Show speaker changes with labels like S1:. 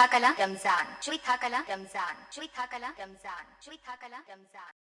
S1: Chuithakala Ramzan. Thakala. Ramzan. Chui Thakala. Ramzan. Chui Thakala. Ramzan.